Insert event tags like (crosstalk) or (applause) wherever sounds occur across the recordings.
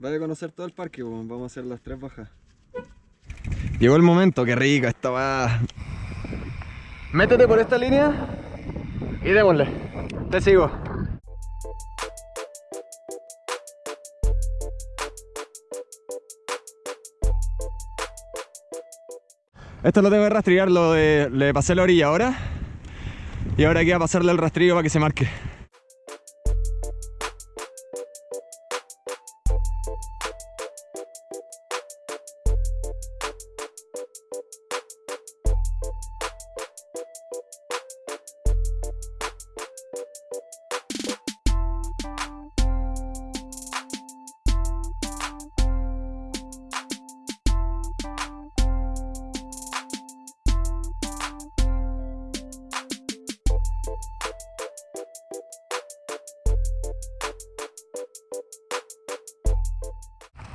Vaya a conocer todo el parque, vamos a hacer las tres bajas. Llegó el momento, qué rico, esta va. Métete por esta línea y démosle. Te sigo. Esto lo tengo que rastrillar, lo de, le pasé la orilla ahora. Y ahora queda pasarle el rastrillo para que se marque.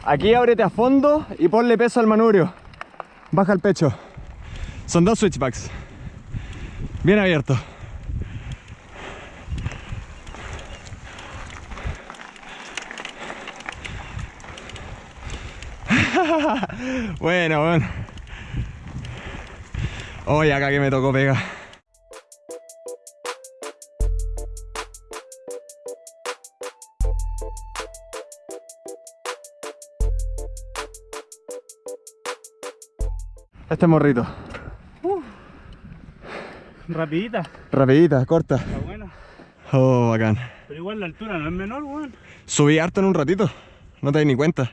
Aquí ábrete a fondo y ponle peso al manubrio. Baja el pecho. Son dos switchbacks. Bien abierto. (laughs) bueno, bueno. Oye, acá que me tocó pega. Este morrito. Rapidita, Rapidita, corta. está buena. Oh, bacán. Pero igual la altura no es menor, weón. Subí harto en un ratito. No te di ni cuenta.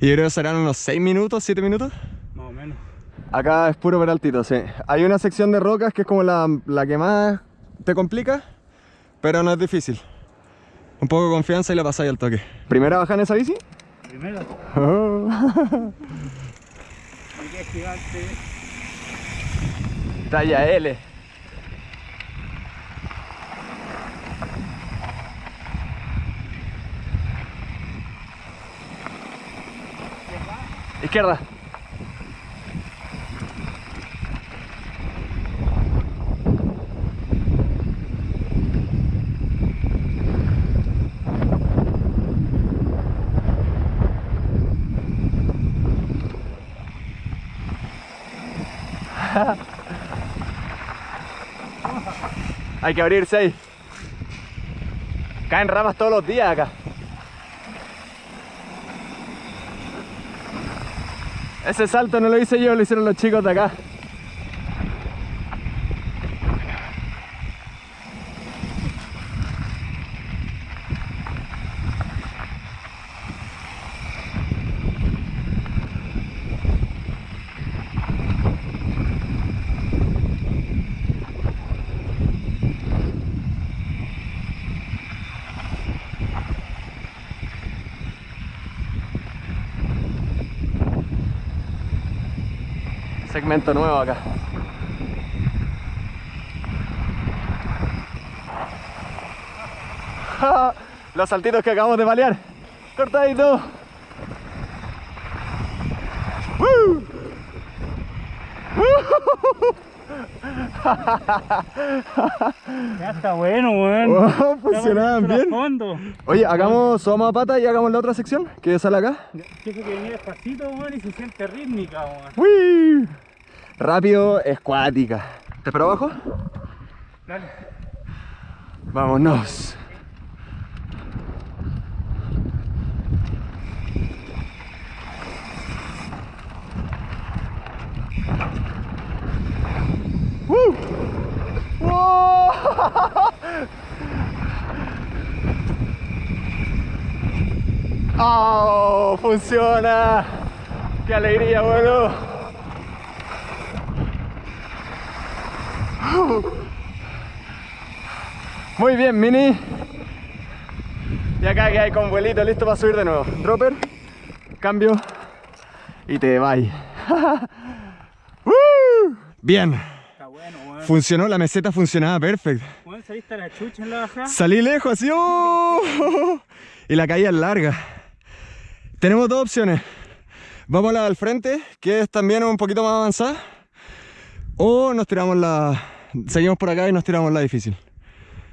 Y yo creo que serán unos 6 minutos, 7 minutos. Más o menos. Acá es puro peraltito, sí. Hay una sección de rocas que es como la, la que más te complica, pero no es difícil. Un poco de confianza y la pasáis al toque. ¿Primera baja en esa bici? Primero, Oh. (laughs) gigante. Talla L. Izquierda. Hay que abrirse ahí. Caen ramas todos los días acá. Ese salto no lo hice yo, lo hicieron los chicos de acá. Segmento nuevo acá. (laughs) Los saltitos que acabamos de balear. Cortadito. ¡Woo! (laughs) Ya está bueno, weón. Oh, funcionaban bien. fondo. Oye, hagamos subamos a pata y hagamos la otra sección que sale acá. Fíjate que venía despacito, weón, y se siente rítmica, weón. ¡Wii! Rápido, escuática. ¿Te espero abajo? Dale. Vámonos. ¡Woo! (laughs) ¡Oh! ¡Funciona! ¡Qué alegría, bueno! Muy bien, Mini. Y acá que hay con vuelito listo para subir de nuevo. Dropper, cambio y te. (laughs) ¡Woo! Bien. Funcionó, la meseta funcionaba perfecto. Saliste a la chucha en la bajada. Salí lejos así, ¡oh! (laughs) y la caída es larga. Tenemos dos opciones. Vamos a la del frente, que es también un poquito más avanzada. O nos tiramos la... Seguimos por acá y nos tiramos la difícil.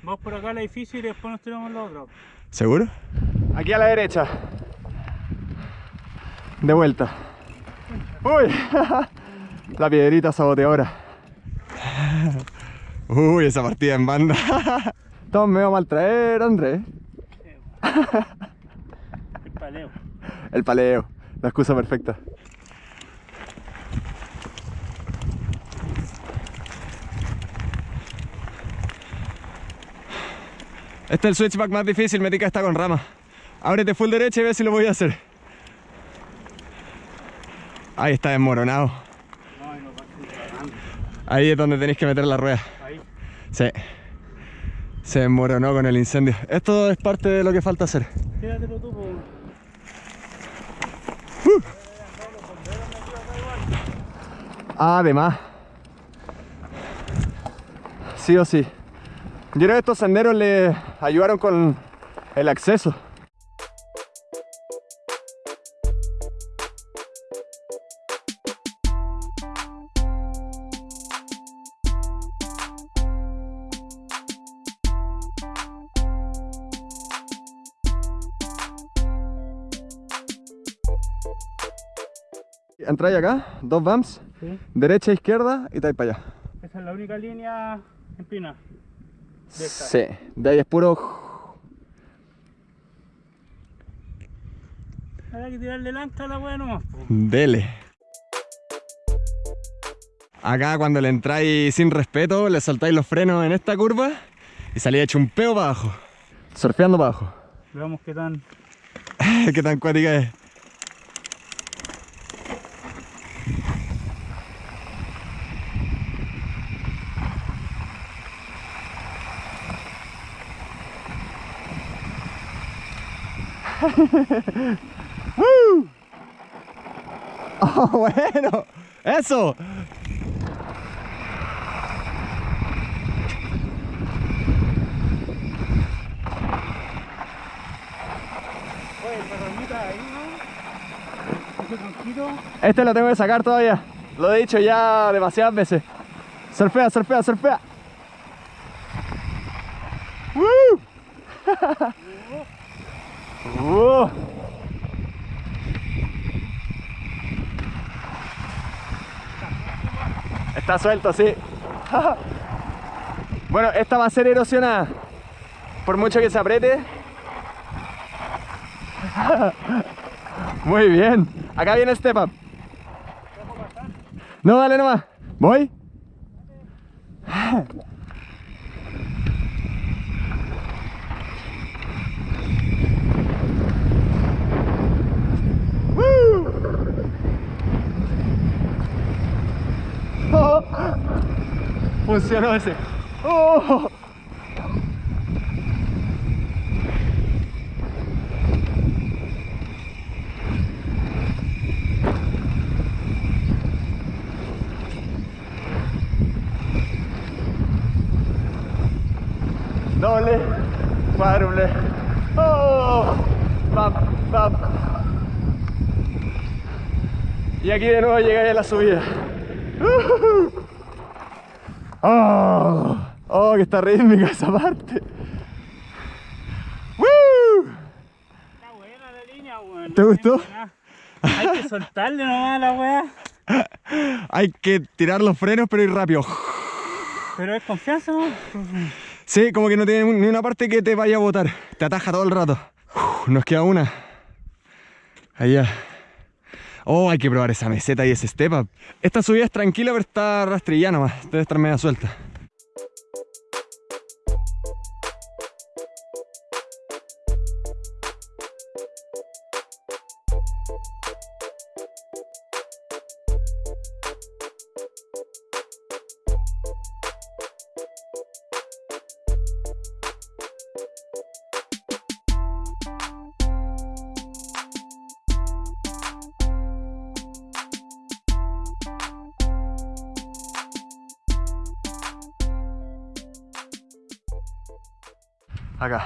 Vamos por acá al edificio y después nos tiramos la otra. ¿Seguro? Aquí a la derecha. De vuelta. Uy, (laughs) la piedrita saboteadora. (laughs) Uy, esa partida en banda. (laughs) Todos me va a maltraer, Andrés. El paleo. El paleo, la excusa perfecta. Este es el switchback más difícil, Metica está con rama. Ábrete full derecha y ve si lo voy a hacer. Ahí está desmoronado. No, y no va a ser grande. Ahí es donde tenéis que meter la rueda. Ahí. Sí. Se desmoronó con el incendio. Esto es parte de lo que falta hacer. Quédatelo tú, po. Además. Sí o sí. Yo creo que estos senderos le ayudaron con el acceso. Entráis acá, dos vams, Sí. derecha, izquierda y estáis para allá. Esa es la única línea empina. De esta. Sí, de ahí es puro. Habrá que tirarle el ancla a la wea nomás, po. Dele. Acá cuando le entráis sin respeto, le saltáis los frenos en esta curva y salís hecho un peo para abajo. Surfeando para abajo. Veamos qué tan. (laughs) Qué tan cuática es. ¡Uh! (laughs) ¡Oh, bueno! ¡Eso! Este lo tengo que sacar todavía. Lo he dicho ya demasiadas veces. Surfea, surfea, surfea. ¡Woo! (laughs) ¡Uh! Está suelto, sí. (laughs) bueno, esta va a ser erosionada. Por mucho que se apriete. (laughs) Muy bien. Acá viene el step up. No, dale nomás. ¿Voy? Funcionó ese. Oh. doble, cuádruple. ¡Oh! Pam, pam. Y aquí de nuevo llegáis a la subida. ¡Oh! ¡Oh, que está rítmica esa parte! ¡Woo! Está buena la línea, weón. ¿Te gustó? Hay que soltarle nomás a la wea. Hay que tirar los frenos, pero ir rápido. Pero es confianza, ¿no? Sí, como que no tiene ni una parte que te vaya a botar. Te ataja todo el rato. Uf, nos queda una. Allá. Oh, hay que probar esa meseta y ese step up. Esta subida es tranquila, pero está rastrillada nomás. Debe estar media suelta. Acá.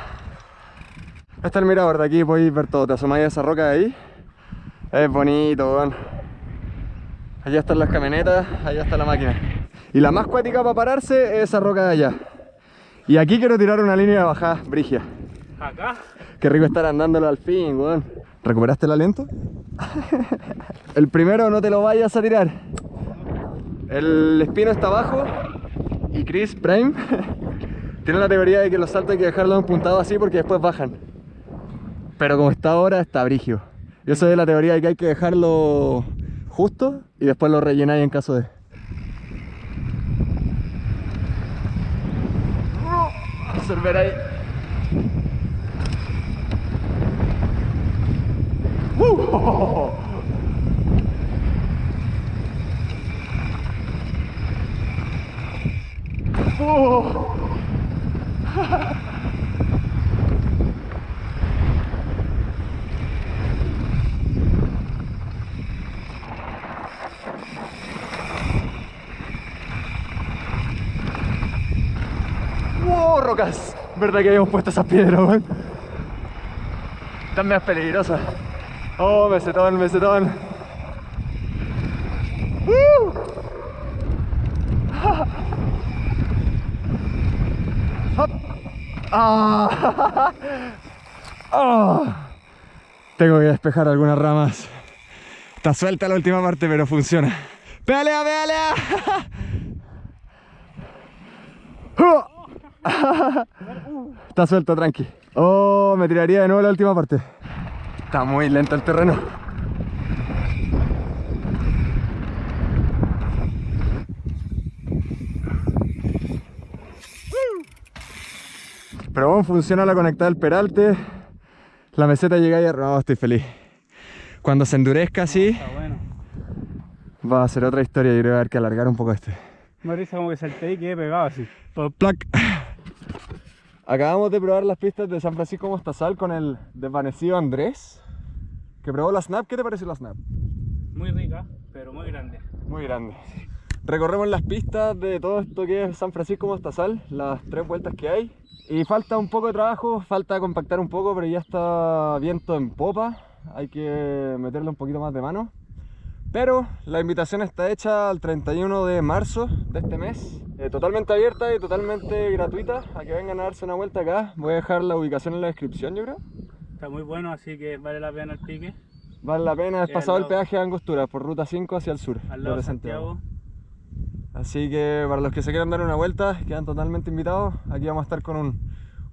Este es el mirador de aquí, podéis ver todo. Te asomáis a esa roca de ahí. Es bonito, weón. Allá están las camionetas, allá está la máquina. Y la más cuática para pararse es esa roca de allá. Y aquí quiero tirar una línea de bajada, brigia. Acá. Qué rico estar andándolo al fin, weón. ¿Recuperaste el aliento? (laughs) el primero no te lo vayas a tirar. El espino está abajo y Chris Prime (laughs) tiene la teoría de que los saltos hay que dejarlos empuntados así porque después bajan. Pero como está ahora, está brigio. Yo soy de la teoría de que hay que dejarlo justo y después lo rellenáis en caso de... Observar ahí. ¡Uh! ¡Oh! ¡Wow, ¿Verdad que habíamos puesto esas piedras, weón? Están más peligrosas. Oh, mesetón, mesetón. ¡Uh! Ah. (laughs) Ah. Tengo que despejar algunas ramas. Está suelta la última parte, pero funciona. ¡Pedalea, pedalea! (laughs) (laughs) Está suelto, tranqui. Oh, me tiraría de nuevo la última parte. Está muy lento el terreno. Pero bueno, funciona la conectada del peralte. La meseta llega y no, estoy feliz. Cuando se endurezca así, bueno. va a ser otra historia. Yo creo que haber que alargar un poco este. Me risa como que salté y quedé pegado así. Plac. Acabamos de probar las pistas de San Francisco Mostazal con el desvanecido Andrés, que probó la Snap. ¿Qué te pareció la Snap? Muy rica, pero muy grande. Muy grande. Recorremos las pistas de todo esto que es San Francisco Mostazal, las tres vueltas que hay. Y falta un poco de trabajo, falta compactar un poco, pero ya está viento en popa. Hay que meterle un poquito más de mano. Pero la invitación está hecha al 31 de marzo de este mes. Eh, totalmente abierta y totalmente gratuita. A que vengan a darse una vuelta acá. Voy a dejar la ubicación en la descripción, yo creo. Está muy bueno, así que vale la pena el pique. Vale la pena, es al pasado el peaje de Angostura por ruta 5 hacia el sur. Al lado de Santiago. Así que para los que se quieran dar una vuelta, quedan totalmente invitados. Aquí vamos a estar con un,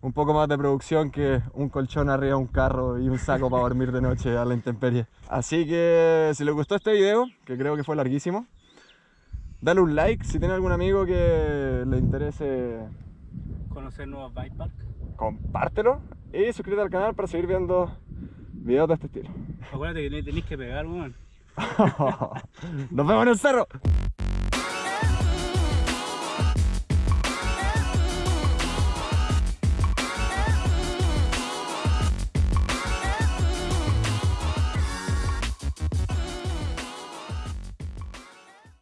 un poco más de producción que un colchón arriba un carro y un saco para dormir de noche a la intemperie. Así que si les gustó este video, que creo que fue larguísimo, dale un like. Si tiene algún amigo que le interese, Conocer nuevos bike park. compártelo. Y suscríbete al canal para seguir viendo videos de este estilo. Acuérdate que tenéis que pegar, weón. (laughs) Nos vemos en el cerro.